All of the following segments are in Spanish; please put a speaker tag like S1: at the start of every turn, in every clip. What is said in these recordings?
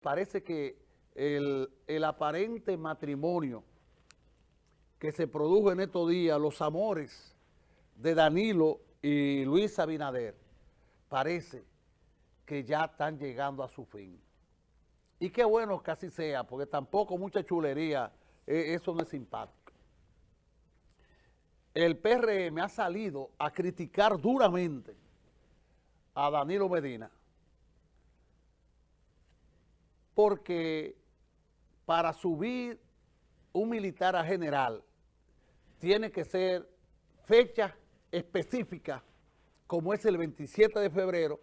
S1: parece que el, aparente matrimonio que se produjo en estos días, los amores de Danilo y Luis Abinader, parece que ya están llegando a su fin. Y qué bueno que así sea, porque tampoco mucha chulería, e, eso no es simpático. El PRM ha salido a criticar duramente a Danilo Medina porque para subir un militar a general tiene que ser fecha específica, como es el 27 de febrero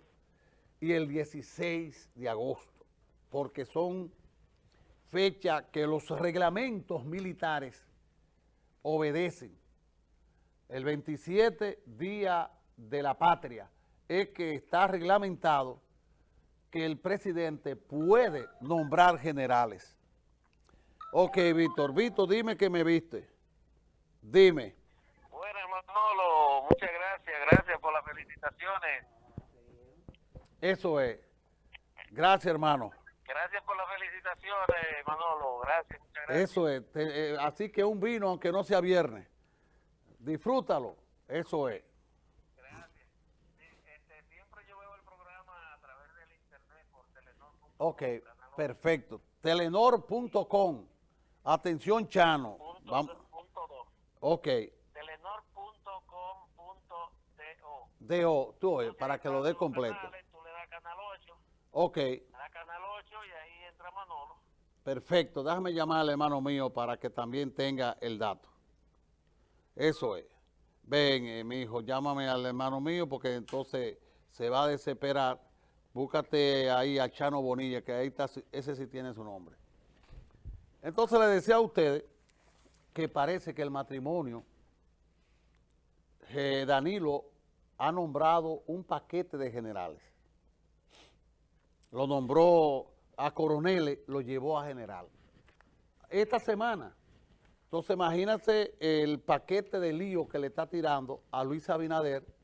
S1: y el 16 de agosto, porque son fechas que los reglamentos militares obedecen. El 27, Día de la Patria, es que está reglamentado que el presidente puede nombrar generales. Ok, Víctor. Víctor, dime que me viste. Dime.
S2: Bueno, Manolo, muchas gracias. Gracias por las felicitaciones.
S1: Eso es. Gracias, hermano.
S2: Gracias por las felicitaciones, Manolo. Gracias, muchas gracias.
S1: Eso es. Eh, así que un vino, aunque no sea viernes. Disfrútalo. Eso es. Ok, perfecto. Telenor.com. Atención, Chano.
S2: Vamos.
S1: Ok.
S2: Telenor.com.do.
S1: DO, tú, eh, para que lo dé completo.
S2: tú le das canal 8.
S1: Ok.
S2: Da canal 8 y ahí entra Manolo.
S1: Perfecto. Déjame llamar al hermano mío para que también tenga el dato. Eso es. Ven, eh, mi hijo, llámame al hermano mío porque entonces se va a desesperar Búscate ahí a Chano Bonilla, que ahí está, ese sí tiene su nombre. Entonces le decía a ustedes que parece que el matrimonio, eh, Danilo ha nombrado un paquete de generales. Lo nombró a coroneles, lo llevó a general. Esta semana. Entonces imagínate el paquete de lío que le está tirando a Luis Abinader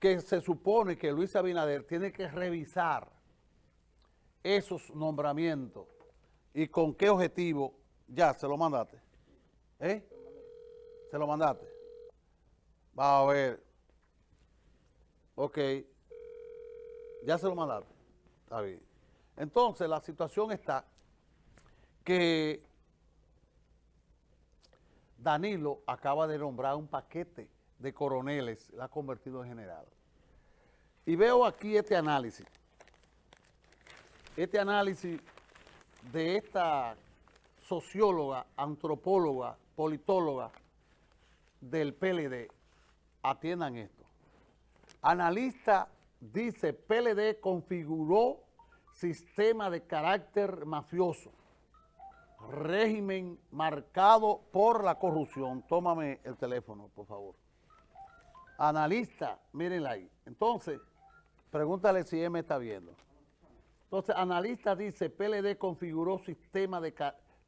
S1: que se supone que Luis Abinader tiene que revisar esos nombramientos y con qué objetivo, ya, se lo mandaste, ¿eh? Se lo mandaste. Va a ver, ok, ya se lo mandaste, está bien. Entonces la situación está que Danilo acaba de nombrar un paquete de coroneles la ha convertido en general. Y veo aquí este análisis. Este análisis de esta socióloga, antropóloga, politóloga del PLD. Atiendan esto. Analista dice, PLD configuró sistema de carácter mafioso, régimen marcado por la corrupción. Tómame el teléfono, por favor. Analista, mírenla ahí. Entonces, pregúntale si él me está viendo. Entonces, analista dice, PLD configuró sistema de,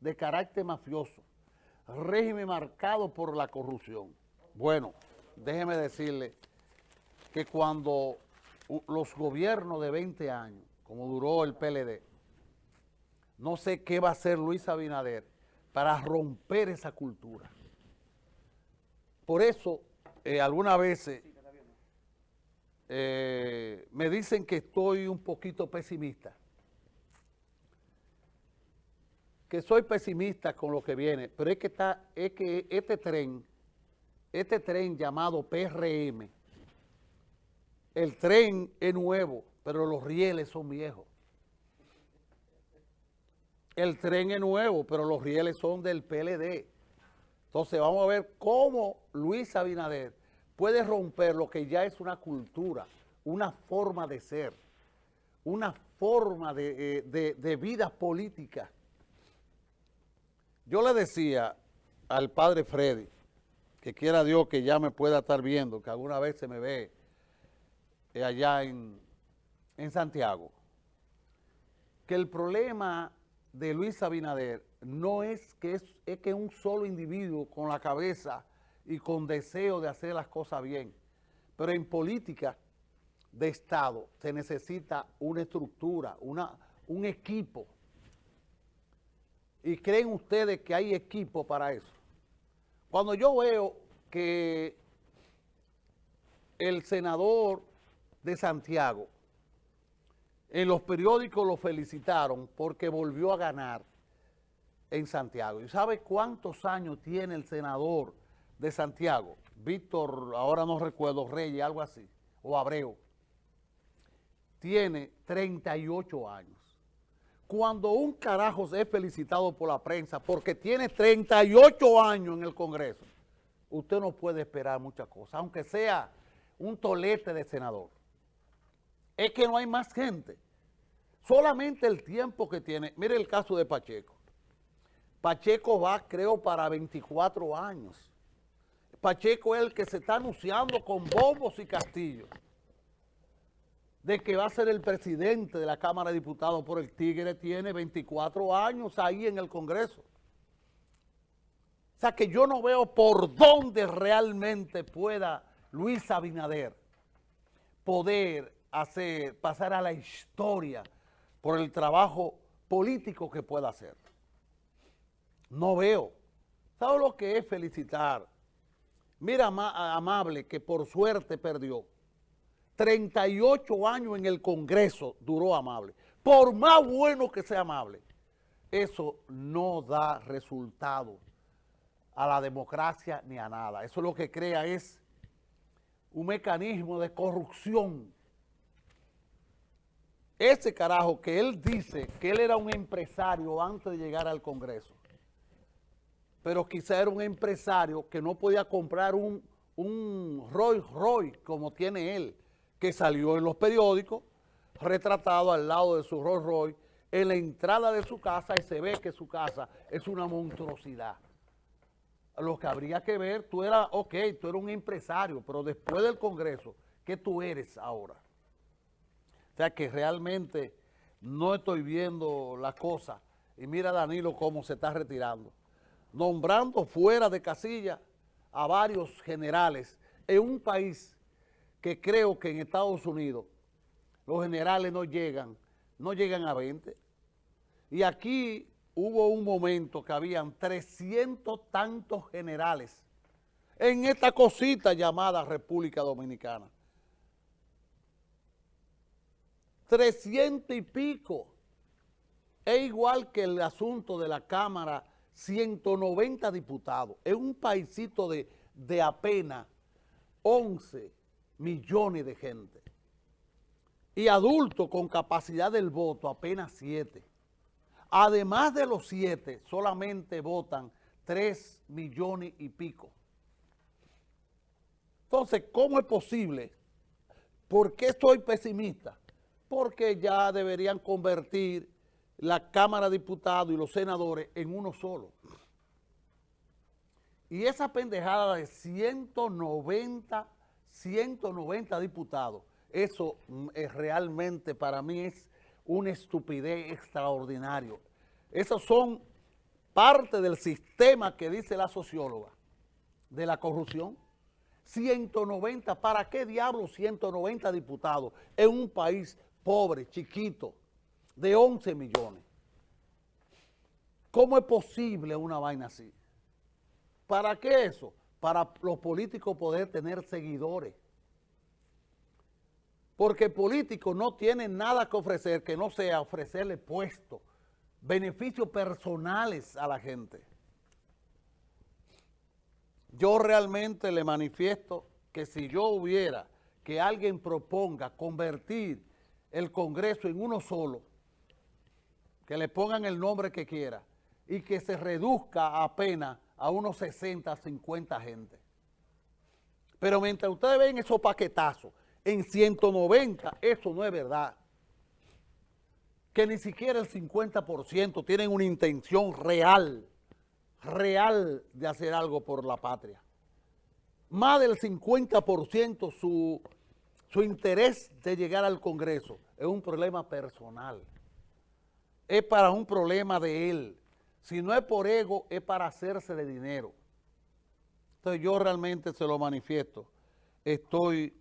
S1: de carácter mafioso, régimen marcado por la corrupción. Bueno, déjeme decirle que cuando los gobiernos de 20 años, como duró el PLD, no sé qué va a hacer Luis Abinader para romper esa cultura. Por eso eh, algunas veces eh, me dicen que estoy un poquito pesimista. Que soy pesimista con lo que viene, pero es que, está, es que este tren, este tren llamado PRM, el tren es nuevo, pero los rieles son viejos. El tren es nuevo, pero los rieles son del PLD. Entonces vamos a ver cómo Luis Abinader puede romper lo que ya es una cultura, una forma de ser, una forma de, eh, vida política. Yo le decía al padre Freddy, que quiera Dios que ya me pueda estar viendo, que alguna vez se me ve eh, allá en, en Santiago, que el problema de Luis Abinader no es que es que un solo individuo con la cabeza y con deseo de hacer las cosas bien. Pero en política de Estado se necesita una estructura, una, un equipo. ¿Y creen ustedes que hay equipo para eso? Cuando yo veo que el senador de Santiago, en los periódicos lo felicitaron porque volvió a ganar en Santiago. ¿Y sabe cuántos años tiene el senador de Santiago? Víctor, ahora no recuerdo, Reyes, algo así, o Abreu. Tiene 38 años. Cuando un carajo es felicitado por la prensa porque tiene 38 años en el Congreso, usted no puede esperar muchas cosas, aunque sea un tolete de senador. Es que no hay más gente. Solamente el tiempo que tiene. Mire el caso de Pacheco. Pacheco va, creo, para 24 años. Pacheco es el que se está anunciando con bombos y castillos de que va a ser el presidente de la Cámara de Diputados por el Tigre, tiene 24 años ahí en el Congreso. O sea que yo no veo por dónde realmente pueda Luis Abinader poder hacer, pasar a la historia por el trabajo político que pueda hacer. No veo. ¿Sabe lo que es felicitar? Mira, Amable, que por suerte perdió. 38 años en el Congreso duró Amable. Por más bueno que sea Amable, eso no da resultado a la democracia ni a nada. Eso lo que crea es un mecanismo de corrupción. Ese carajo que él dice que él era un empresario antes de llegar al Congreso, pero quizá era un empresario que no podía comprar un, un Rolls Royce como tiene él, que salió en los periódicos, retratado al lado de su Rolls Royce, en la entrada de su casa y se ve que su casa es una monstruosidad lo que habría que ver, tú eras, ok, tú eres un empresario, pero después del Congreso, ¿qué tú eres ahora? O sea que realmente no estoy viendo la cosa. Y mira Danilo cómo se está retirando. Nombrando fuera de casilla a varios generales en un país que creo que en Estados Unidos los generales no llegan, no llegan a 20. Y aquí hubo un momento que habían 300 tantos generales en esta cosita llamada República Dominicana. 300 y pico. Es igual que el asunto de la Cámara, 190 diputados. Es un paisito de, de apenas 11 millones de gente. Y adultos con capacidad del voto, apenas 7. Además de los siete, solamente votan tres millones y pico. Entonces, ¿cómo es posible? ¿Por qué estoy pesimista? Porque ya deberían convertir la Cámara de Diputados y los senadores en uno solo. Y esa pendejada de 190, 190 diputados, eso mm, es realmente para mí es una estupidez extraordinaria. Esos son parte del sistema que dice la socióloga de la corrupción. 190, ¿para qué diablos 190 diputados en un país pobre, chiquito, de 11 millones? ¿Cómo es posible una vaina así? ¿Para qué eso? Para los políticos poder tener seguidores porque políticos no tienen nada que ofrecer que no sea ofrecerle puestos, beneficios personales a la gente. Yo realmente le manifiesto que si yo hubiera que alguien proponga convertir el Congreso en uno solo, que le pongan el nombre que quiera y que se reduzca apenas a unos 60, 50 gente. Pero mientras ustedes ven esos paquetazos, en 190, eso no es verdad. Que ni siquiera el 50% tienen una intención real, real de hacer algo por la patria. Más del 50% su, su interés de llegar al Congreso es un problema personal. Es para un problema de él. Si no es por ego, es para hacerse de dinero. Entonces yo realmente se lo manifiesto. Estoy